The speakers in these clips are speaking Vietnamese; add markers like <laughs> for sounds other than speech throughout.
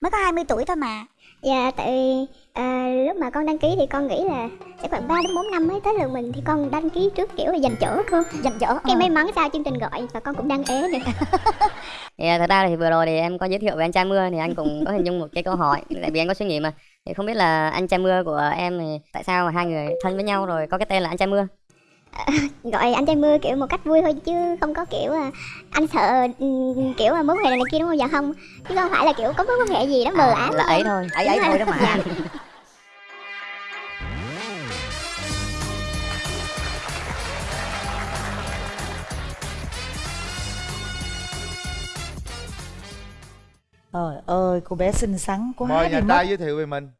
Mới có 20 tuổi thôi mà Dạ tại vì à, lúc mà con đăng ký thì con nghĩ là sẽ khoảng 3 đến 4 năm mới tới lượt mình thì con đăng ký trước kiểu là dành chỗ cô. Dành chỗ Cái ờ. may mắn sao chương trình gọi và con cũng đăng ế nữa. Thì à, thật ra thì vừa rồi thì em có giới thiệu về anh trai mưa thì anh cũng có hình dung một cái câu hỏi tại vì anh có suy nghĩ mà thì không biết là anh trai mưa của em thì tại sao mà hai người thân với nhau rồi có cái tên là anh trai mưa Gọi anh trai mưa kiểu một cách vui thôi chứ không có kiểu anh sợ ừ, kiểu mối quan hệ này kia đúng không? Dạ không. Chứ không phải là kiểu có mối quan hệ gì đó mờ ám. là ấy thôi ấy ấy thôi đó mà <laughs> Dạ. Trời ơi, cô bé xinh xắn quá mời nhà mất. trai giới thiệu về mình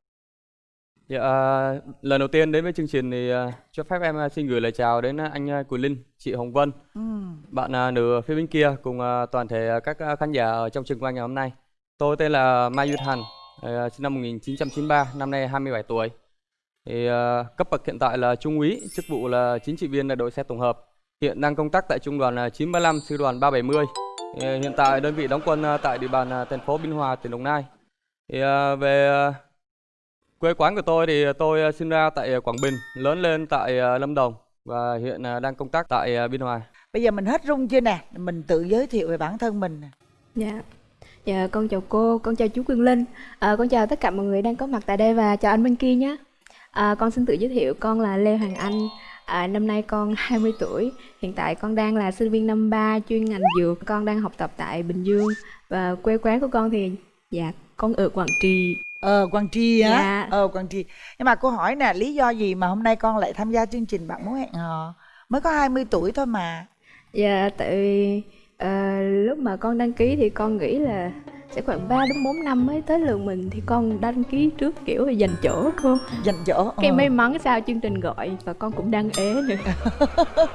Dạ, à, lần đầu tiên đến với chương trình thì à, cho phép em à, xin gửi lời chào đến anh Quỳnh Linh, chị Hồng Vân, Ừ. bạn nữ phía bên kia cùng toàn thể các khán giả ở trong trường quay ngày hôm nay. Tôi tên là Mai Duy Thành, sinh năm 1993, năm nay 27 tuổi. Thì cấp bậc hiện tại là trung úy, chức vụ là chính trị viên đội xe tổng hợp. Hiện đang công tác tại trung đoàn à, 935, sư đoàn 370. Thì, à, hiện tại đơn vị đóng quân tại địa bàn thành phố Biên Hòa, tỉnh Đồng Nai. Thì về Quê quán của tôi thì tôi ờ, sinh ra tại ờ, Quảng Bình, lớn lên tại ờ, Lâm Đồng và hiện đang công tác tại Biên Hòa. Bây giờ mình hết rung chưa nè? Mình tự giới thiệu về bản thân mình. nè. Dạ. Dạ, con chào cô, con chào chú Quyền Linh. À, con chào tất cả mọi người đang có mặt tại đây và chào anh bên kia nhé. À, con xin tự giới thiệu, con là Lê Hoàng Anh. À, năm nay con <laughs> 20 tuổi. Hiện tại con đang là sinh viên năm 3 chuyên ngành dược. Con đang học tập tại Bình Dương và quê quán của con thì dạ con ở Quảng Trị. Ờ, Quang Tri á. Dạ. Ờ, Quang Tri. Nhưng mà cô hỏi nè, lý do gì mà hôm nay con lại tham gia chương trình Bạn Muốn Hẹn Hò? Mới có 20 tuổi thôi mà. Dạ, tại vì à, lúc mà con đăng ký thì con nghĩ là sẽ khoảng 3 đến 4 năm mới tới lượt mình thì con đăng ký trước kiểu là dành chỗ cô. Dành chỗ. Cái ờ. may mắn sao chương trình gọi và con cũng đăng ế nữa. <laughs>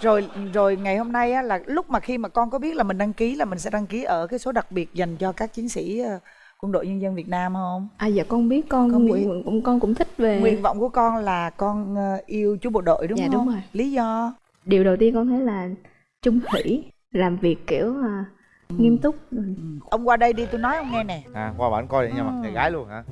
Rồi rồi ngày hôm nay á, là lúc mà khi mà con có biết là mình đăng ký là mình sẽ đăng ký ở cái số đặc biệt dành cho các chiến sĩ ờ, quân đội nhân dân Việt Nam không? À dạ con biết con, Con biết. nguyện cũng con cũng thích về Nguyện vọng của con là con ờ, yêu chú bộ đội đúng Dạ, không? đúng rồi. Lý do? điều đầu tiên con thấy là trung thủy làm việc kiểu à, nghiêm túc Ông qua đây đi tôi nói ông nghe nè. à qua bản coi để nha mặt Ừ. gái luôn hả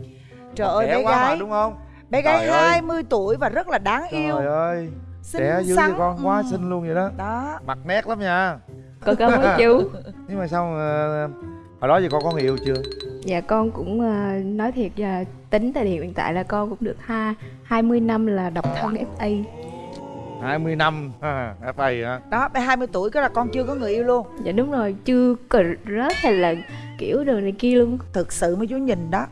Trời ơi bé quá mà gái, đúng không bé gái Trời ơi. 20 tuổi và rất là đáng yêu. trời ơi Xinh trẻ dữ với con quá Ừ. xinh luôn vậy đó Đó. mặt nét lắm nha có cảm ơn chú <laughs> nhưng mà sao ờ, hồi đó giờ con có người yêu chưa dạ con cũng à, nói thiệt là tính thời điểm hiện tại là con cũng được ha 20 năm là độc thân FA 20 năm ha, FA hả Đó, bé 20 tuổi cái là con chưa có người yêu luôn. dạ đúng rồi chưa cờ rớt hay là kiểu đồ này kia luôn Thực sự mấy chú nhìn đó.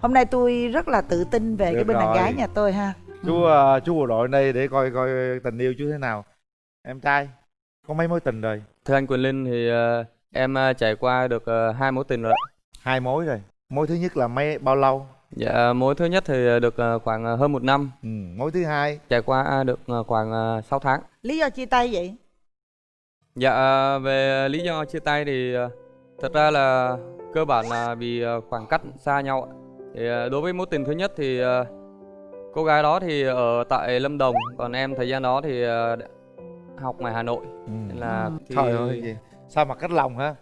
Hôm nay tôi rất là tự tin về cái Được bên đàn rồi. gái nhà tôi ha. chú ờ, chú bộ đội đây để coi coi tình yêu chú thế nào em trai có mấy mối tình rồi Thưa anh Quỳnh Linh thì ờ, em ờ, trải qua được ờ, hai mối tình rồi. Hai mối rồi mối thứ nhất là mấy bao lâu Dạ mối thứ nhất thì được ờ, khoảng ờ, hơn một năm, ừ, mối thứ hai trải qua được ờ, khoảng ờ, 6 tháng. Lý do chia tay vậy? Dạ về lý do chia tay thì thật ra là cơ bản là vì khoảng cách xa nhau. ạ. Thì đối với mối tình thứ nhất thì cô gái đó thì ở tại Lâm Đồng, còn em thời gian đó thì học ngoài Hà Nội. ừ. Nên là thì- trời ơi gì sao mặt cách lòng hả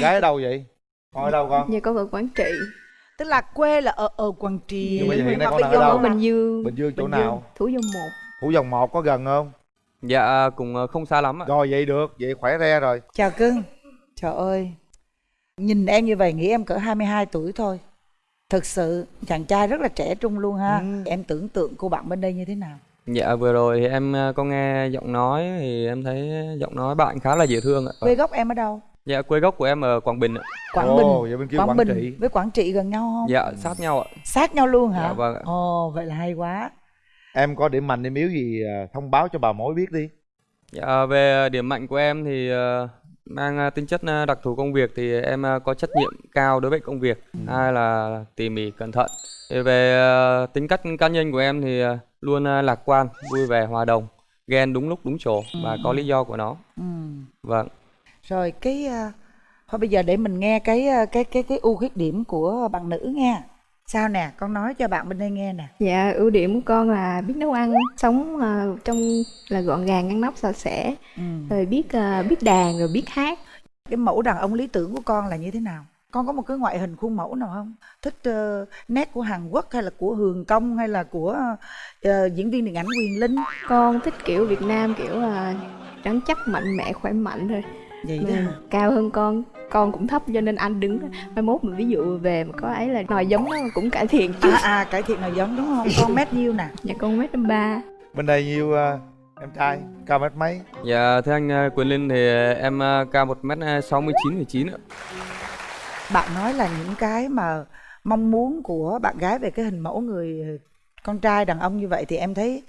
gái ở đâu vậy con ở đâu con dạ con ở Quảng Trị Tức là quê là ở ở Quảng Trị. Nhưng bây giờ hiện nay mà con đang ở đâu? ở Bình Dương bình dương chỗ Bình nào Dương, Thủ Dầu Một phủ dòng một có gần không Dạ cũng ờ, không xa lắm ạ. rồi vậy được vậy khỏe re rồi Chào cưng. Trời ơi. Nhìn em như vậy nghĩ em cỡ 22 tuổi thôi. Thực sự chàng trai rất là trẻ trung luôn ha. Ừ. Em tưởng tượng cô bạn bên đây như thế nào? Dạ vừa rồi thì em ờ, có nghe giọng nói thì em thấy giọng nói bạn khá là dễ thương ạ. Quê gốc em ở đâu? Dạ quê gốc của em ở Quảng Bình ạ. Quảng Ồ, Bình. vậy bên kia Quảng, Quảng Bình Trị. với Quảng Trị gần nhau không? Dạ sát nhau ạ. Sát nhau luôn hả? Dạ vâng ạ. Ồ, vậy là hay quá. em có điểm mạnh điểm yếu gì à, thông báo cho bà mối biết đi Dạ về điểm mạnh của em thì ờ, mang ờ, tính chất đặc thù công việc thì em có trách nhiệm cao đối với công việc. Hai là tỉ mỉ cẩn thận. Thì về tính cách cá nhân của em thì luôn lạc quan, vui vẻ, hòa đồng, ghen đúng lúc đúng chỗ và có lý do của nó. Ừ. Vâng. Rồi cái à, thôi bây giờ để mình nghe cái à, cái cái cái ưu khuyết điểm của bạn nữ nha. Sao nè, con nói cho bạn bên đây nghe nè. Dạ, ưu điểm của con là biết nấu ăn, sống à, trong là gọn gàng, ngăn nắp, sạch sẽ, Ừ. rồi biết biết đàn, rồi biết hát. Cái mẫu đàn ông lý tưởng của con là như thế nào? con có một cái ngoại hình khuôn mẫu nào không thích ờ, nét của hàn quốc hay là của hường công hay là của ờ, diễn viên điện ảnh quyền linh con thích kiểu việt nam kiểu là trắng chắc mạnh mẽ khỏe mạnh thôi vậy đó. Mà hả? cao hơn con con cũng thấp cho nên anh đứng mai mốt mà ví dụ về mà có ấy là nòi giống nó cũng cải thiện chứ. À à cải thiện nào giống đúng không? Con mét nhiêu nè? Nhà con mét ba. Bên đây nhiêu ờ, em trai? Cao mét mấy? Dạ thưa anh ờ, Quyền Linh thì em ờ, cao 1m69,9 ạ. bạn nói là những cái mà mong muốn của bạn gái về cái hình mẫu người con trai đàn ông như vậy thì em thấy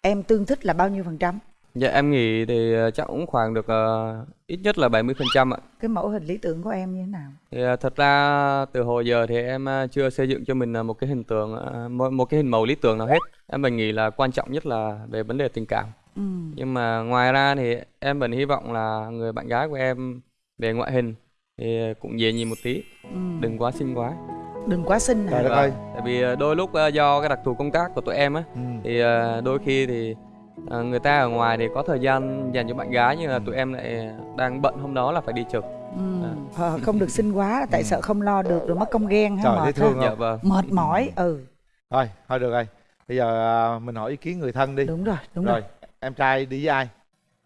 em tương thích là bao nhiêu phần trăm Dạ em nghĩ thì ờ, chắc cũng khoảng được ờ, ít nhất là 70% ạ. cái mẫu hình lý tưởng của em như thế nào Thì ờ, thật ra từ hồi giờ thì em chưa xây dựng cho mình một cái hình tượng một, một cái hình mẫu lý tưởng nào hết. Em mình nghĩ là quan trọng nhất là về vấn đề tình cảm. ừ. Nhưng mà ngoài ra thì em vẫn hy vọng là người bạn gái của em về ngoại hình thì cũng dễ nhìn một tí, Ừ. đừng quá xinh quá. đừng quá xinh trời hả đất ơi Tại vì đôi lúc do cái đặc thù công tác của tụi em á ừ. thì đôi khi thì ờ, người ta ở ngoài thì có thời gian dành cho bạn gái nhưng là tụi em lại đang bận hôm đó là phải đi trực. ừ. Ờ, không được xinh quá tại Ừ. sợ không lo được rồi mất công ghen ha Trời, thấy mệt thương ha. Dạ không? vâng. mệt mỏi ừ thôi thôi được rồi bây giờ ờ, mình hỏi ý kiến người thân đi đúng rồi đúng rồi, rồi em trai đi với ai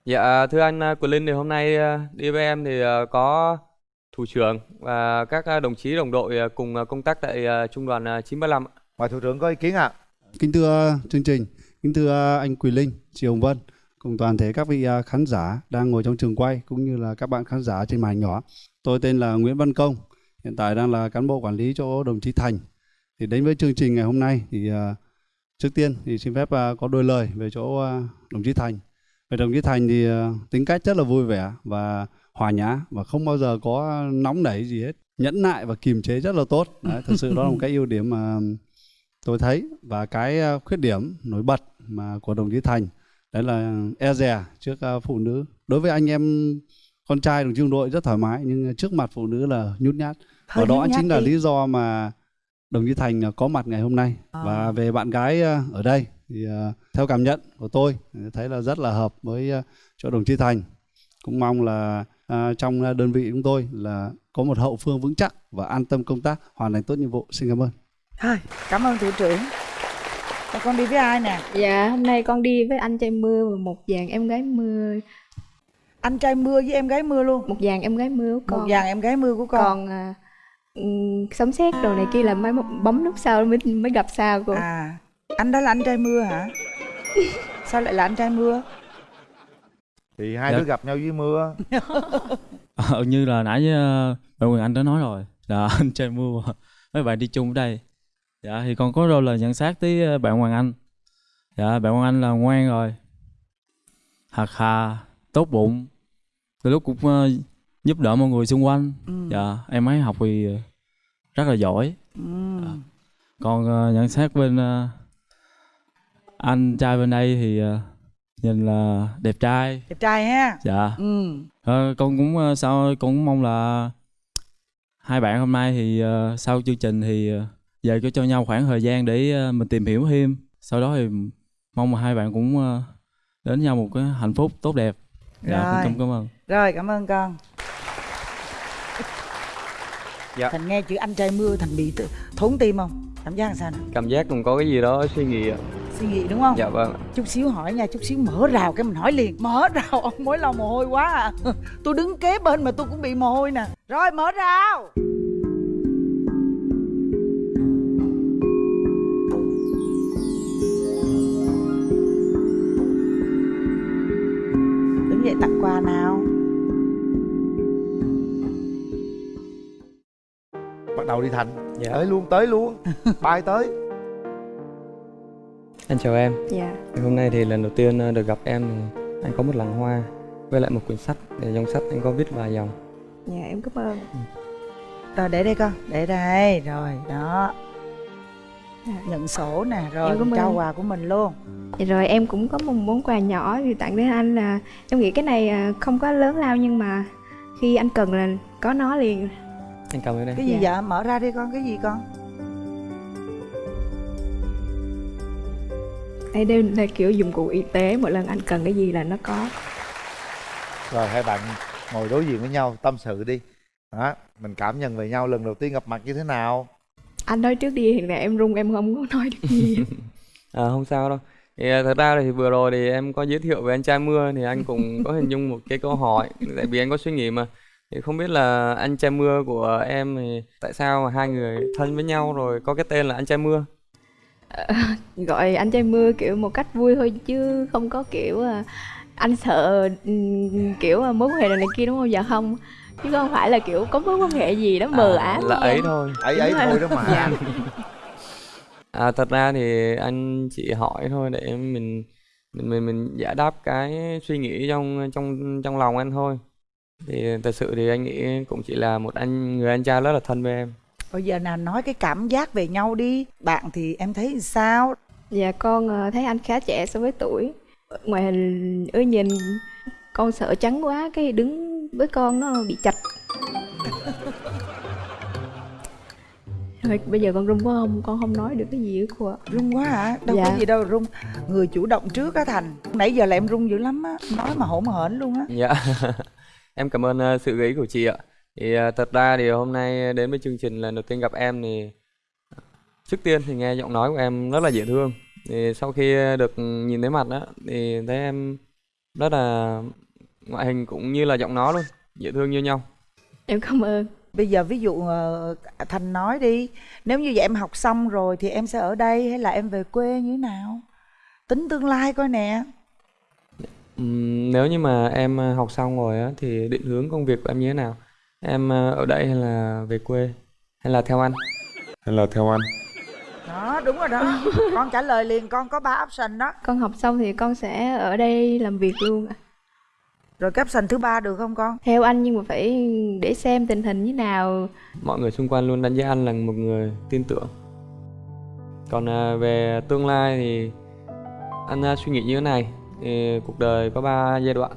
Dạ thưa anh Quyền Linh thì hôm nay đi với em thì có thủ trưởng và các đồng chí đồng đội cùng công tác tại trung đoàn ờ, 935 ạ. mời thủ trưởng có ý kiến ạ Kính thưa chương trình, kính thưa à, anh Quỳ Linh, chị Hồng Vân cùng toàn thể các vị à, khán giả đang ngồi trong trường quay cũng như là các bạn khán giả trên màn nhỏ. Tôi tên là Nguyễn Văn Công, hiện tại đang là cán bộ quản lý chỗ đồng chí Thành. Thì đến với chương trình ngày hôm nay thì à, trước tiên thì xin phép có đôi lời về chỗ đồng chí Thành. Về đồng chí Thành thì tính cách rất là vui vẻ và hòa nhã và không bao giờ có nóng nảy gì hết. Nhẫn nại và kiềm chế rất là tốt. Đấy, thật sự đó là một cái ưu điểm mà tôi thấy và cái ờ, khuyết điểm nổi bật mà của đồng chí Thành đấy là e dè trước ờ, phụ nữ. Đối với anh em con trai đồng chí đồng đội rất thoải mái nhưng trước mặt phụ nữ là nhút nhát. Và đó chính là đi. lý do mà đồng chí Thành ờ, có mặt ngày hôm nay. À. và về bạn gái ở đây thì theo cảm nhận của tôi thấy là rất là hợp với chỗ đồng chí Thành. Cũng mong là ờ, trong đơn vị chúng tôi là có một hậu phương vững chắc và an tâm công tác hoàn thành tốt nhiệm vụ. Xin cảm ơn thôi cảm ơn thủ trưởng. Và con đi với ai nè? Dạ hôm nay con đi với anh trai mưa và một dàn em gái mưa. Anh trai mưa với em gái mưa luôn. Một dàn em gái mưa của con. một dàn em gái mưa của con. Còn à, ừm, sấm sét đồ này kia là mới bấm nút sau mới mới gặp sao cô. À anh đó là anh trai mưa hả? <laughs> Sao lại là anh trai mưa? Thì hai Dạ. đứa gặp nhau dưới mưa. <laughs> Ờ, như là nãy uh, bạn Quyền Anh đã nói rồi là anh trai mưa. Mấy bạn đi chung ở đây dạ thì con có đôi lời nhận xét tới ờ, bạn Hoàng Anh. Dạ bạn Hoàng Anh là ngoan rồi. Hạt hà tốt bụng. Từ lúc cũng ờ, giúp đỡ mọi người xung quanh. Ừ. dạ em ấy học thì ờ, rất là giỏi. Ừ. còn ờ, nhận xét bên ờ, anh trai bên đây thì ờ, nhìn là đẹp trai. Đẹp trai ha? Dạ. Ừ. Ờ, con cũng ờ, sao con cũng mong là hai bạn hôm nay thì ờ, sau chương trình thì ờ, về cho cho nhau khoảng thời gian để ờ, mình tìm hiểu thêm. Sau đó thì mong là hai bạn cũng ờ, đến nhau một cái hạnh phúc tốt đẹp. Dạ Rồi. con cảm cảm ơn. Rồi cảm ơn con. Dạ. thành nghe chữ anh trai mưa thành bị thốn tim không? Cảm giác làm sao nè? Cảm giác cũng có cái gì đó suy nghĩ ạ. suy nghĩ đúng không? Dạ vâng. chút xíu hỏi nha chút xíu mở rào cái mình hỏi liền. Mở <laughs> rào ông mới lau mồ hôi quá à. Tôi đứng kế bên mà tôi cũng bị mồ hôi nè. Rồi mở rào bắt đầu đi thành. Dạ. tới luôn tới luôn. Bay tới. Anh chào em. dạ. Thì Hôm nay thì lần đầu tiên ờ, được gặp em anh có một làng hoa với lại một quyển sách để trong sách anh có viết vài dòng. dạ em cảm ơn. Rồi để đây con. Để đây. Rồi đó. Dạ. nhận sổ nè rồi Em trao quà của mình luôn. Dạ rồi em cũng có một món quà nhỏ thì tặng đến anh là em nghĩ cái này à, không có lớn lao nhưng mà khi anh cần là có nó liền Anh ơn em. cái gì Dạ. vậy? Mở ra đi con cái gì con? Đây đây là kiểu dụng cụ y tế mỗi lần anh cần cái gì là nó có. Rồi hai bạn ngồi đối diện với nhau tâm sự đi. Đó mình cảm nhận về nhau lần đầu tiên gặp mặt như thế nào? Anh nói trước đi hiện tại em run em không có nói được gì. <laughs> À, không sao đâu. Thì à, thật ra thì vừa rồi thì em có giới thiệu về anh trai mưa thì anh cũng <laughs> có hình dung một cái câu hỏi tại vì anh có suy nghĩ mà thì không biết là anh trai mưa của em thì tại sao mà hai người thân với nhau rồi có cái tên là anh trai mưa? <laughs> Gọi anh trai mưa kiểu một cách vui thôi chứ không có kiểu à, anh sợ ừm, kiểu à, mối quan hệ này, này kia đúng không? Dạ không. Chứ không phải là kiểu có mối quan hệ gì đó mờ À, ám là ấy em. thôi. Ấy ấy thôi đó mà. <laughs> Dạ. à thật ra thì anh chỉ hỏi thôi để mình mình mình mình giải đáp cái suy nghĩ trong trong trong lòng anh thôi thì thật sự thì anh nghĩ cũng chỉ là một anh người anh trai rất là thân với em. Bây giờ nào nói cái cảm giác về nhau đi. Bạn thì em thấy sao? Dạ con à, thấy anh khá trẻ so với tuổi. Ngoài hình ưa nhìn. Con sợ trắng quá cái đứng với con nó bị chạch. <laughs> Thôi, bây giờ con run quá không? Con không nói được cái gì hết cô ạ. Run quá hả? Đâu có Dạ. gì đâu run người chủ động trước á thành. Nãy giờ là em run dữ lắm á. Nói mà hổn hển luôn á. Dạ, <laughs> em cảm ơn ờ, sự gợi ý của chị ạ. Thì ờ, thật ra thì hôm nay đến với chương trình lần đầu tiên gặp em thì trước tiên thì nghe giọng nói của em rất là dễ thương. Thì sau khi được nhìn thấy mặt đó thì thấy em rất là ngoại hình cũng như là giọng nói luôn, dễ thương như nhau. em cảm ơn bây giờ ví dụ ờ, thành nói đi nếu như vậy em học xong rồi thì em sẽ ở đây hay là em về quê như thế nào tính tương lai coi nè Ừm, nếu như mà em ờ, học xong rồi á thì định hướng công việc của em như thế nào? Em ờ, ở đây hay là về quê? Hay là theo anh? hay là theo anh? Đó đúng rồi đó. <laughs> Con trả lời liền con có ba option đó. Con học xong thì con sẽ ở đây làm việc luôn ạ. Rồi cái option thứ ba được không con? Theo anh nhưng mà phải để xem tình hình như nào. Mọi người xung quanh luôn đánh giá anh là một người tin tưởng. Còn à, về tương lai thì anh suy nghĩ như thế này thì cuộc đời có 3 giai đoạn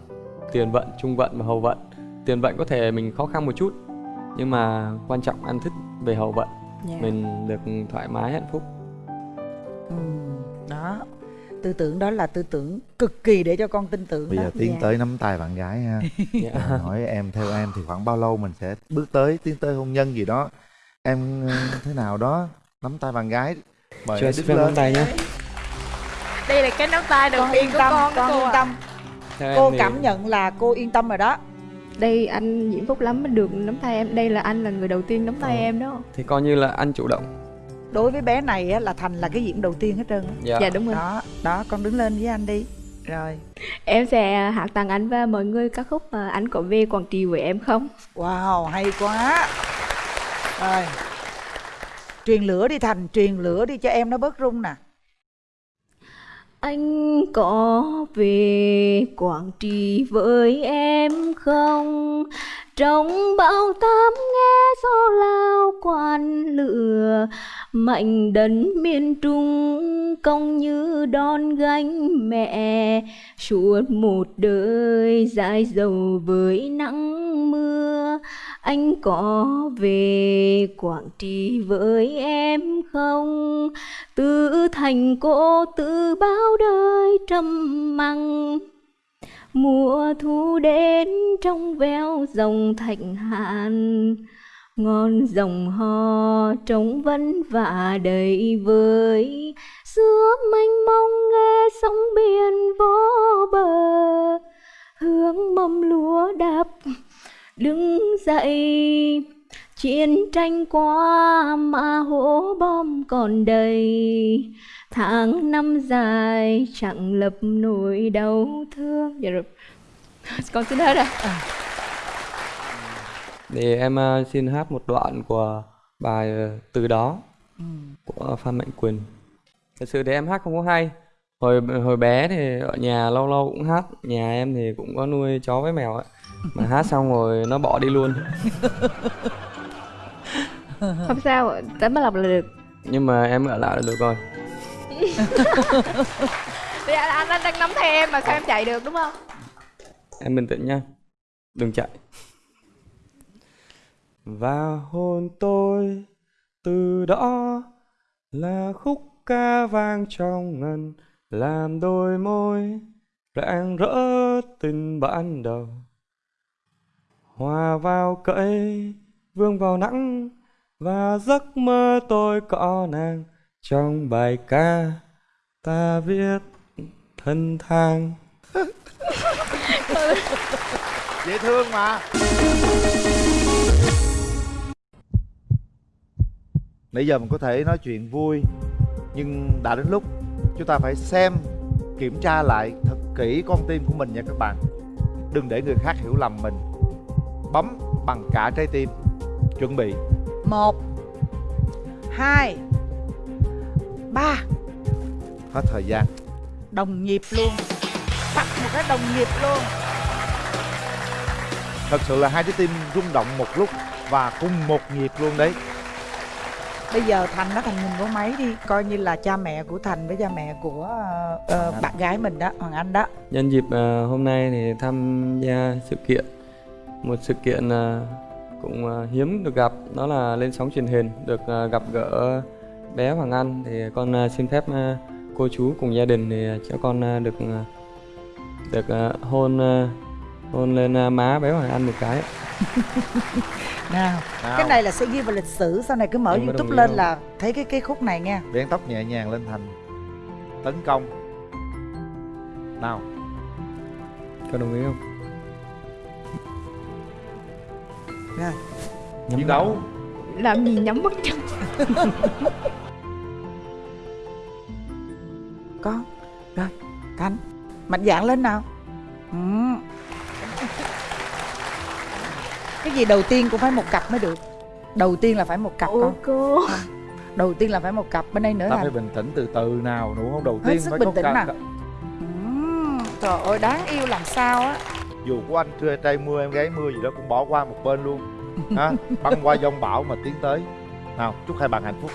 tiền vận trung vận và hậu vận. Tiền vận có thể mình khó khăn một chút nhưng mà quan trọng anh thích về hậu vận. Dạ. mình được thoải mái hạnh phúc. Ừ, đó. Tư tưởng đó là tư tưởng cực kỳ để cho con tin tưởng bây đó. giờ tiến Dạ. tới nắm tay bạn gái ha. <laughs> Dạ. Rồi hỏi em theo em thì khoảng bao lâu mình sẽ bước tới tiến tới hôn nhân gì đó? Em ờ, thế nào đó? Nắm tay bạn gái. Mời cho em đứng lên. tay nhé đây là cái nắm tay đầu con tiên yên của tâm con con cô yên tâm. Theo cô thì- cảm nhận là cô yên tâm rồi đó. Đây anh diễm phúc lắm mới được nắm tay em. Đây là anh là người đầu tiên nắm tay Ờ. em đó. Thì coi như là anh chủ động. Đối với bé này á, là thành là cái diễn đầu tiên hết trơn á. dạ, dạ đúng rồi. Đó đó con đứng lên với anh đi. Rồi. Em sẽ hát tặng anh và mọi người ca khúc anh có về quảng trị với em không? Wow hay quá. Rồi. Truyền lửa đi thành truyền lửa đi cho em nó bớt run nè anh có về Quảng Trị với em không? Trong bão táp nghe gió lao quan lửa Mạnh đấn miền Trung công như đòn gánh mẹ Suốt một đời dài dầu với nắng mưa anh có về Quảng Trị với em không? Tự thành cô tự bao đời trầm măng? Mùa thu đến trong veo dòng thạnh hạn Ngon dòng hò trống vân và đầy vơi Giữa mênh mông nghe sóng biển vô bờ. Hướng mầm lúa đạp đứng dậy chiến tranh qua mà hố bom còn đầy tháng năm dài chẳng lập nỗi đau thương dạ rồi <laughs> con xin hết rồi thì em ờ, xin hát một đoạn của bài ờ, từ đó Ừ. của Phan Mạnh Quỳnh. Thật sự thì em hát không có hay. Hồi hồi bé thì ở nhà lâu lâu cũng hát, nhà em thì cũng có nuôi chó với mèo ấy. Mà hát xong rồi nó bỏ đi luôn. <laughs> không sao tấm lọc là được Nhưng mà em ở lại là được rồi. Thì anh, anh, anh đang nắm tay em mà sao em chạy được đúng không Em bình tĩnh nha. Đừng chạy. Và hôn tôi từ đó là khúc ca vang trong ngân làm đôi môi, rạng rỡ tình ban đầu. Hòa vào cây vương vào nắng, và giấc mơ tôi có nàng. Trong bài ca, ta viết thân thang. <laughs> Dễ thương mà. Nãy giờ mình có thể nói chuyện vui, nhưng đã đến lúc chúng ta phải xem kiểm tra lại thật kỹ con tim của mình nha các bạn. Đừng để người khác hiểu lầm mình. Bấm bằng cả trái tim. Chuẩn bị. Một hai ba. Hết thời gian. Đồng nhịp luôn. Bắt một cái đồng nhịp luôn. Thật sự là hai trái tim rung động một lúc và cùng một nhịp luôn đấy bây giờ thành nó thành mình có máy đi coi như là cha mẹ của thành với cha mẹ của uh, bạn gái mình đó hoàng anh đó. Nhân dịp uh, hôm nay thì tham gia sự kiện một sự kiện uh, cũng uh, hiếm được gặp đó là lên sóng truyền hình được uh, gặp gỡ bé Hoàng Anh. Thì con uh, xin phép uh, cô chú cùng gia đình thì cho con uh, được uh, được uh, hôn uh, hôn lên ờ, má bé Hoàng Anh một cái. <laughs> nào Nào, cái này là sẽ ghi vào lịch sử sau này cứ mở youtube lên là thấy cái cái khúc này nha. Vén tóc nhẹ nhàng lên thành tấn công. Nào. Có đồng ý không? rồi. Nhắm chiến đấu. làm gì nhắm mắt chân <laughs> con rồi thành mạnh dạn lên nào. Ừ. cái gì đầu tiên cũng phải một cặp mới được. Đầu tiên là phải một cặp ủa con cô? Đầu tiên là phải một cặp bên đây nữa ta là phải bình tĩnh từ từ nào đúng không? Đầu Hết tiên sức phải bình có tĩnh nào. Ừm, trời ơi đáng yêu làm sao á. Dù của anh trưa trai mưa em gái mưa gì đó cũng bỏ qua một bên luôn. Ha băng qua dông bão mà tiến tới. Nào chúc hai bạn hạnh phúc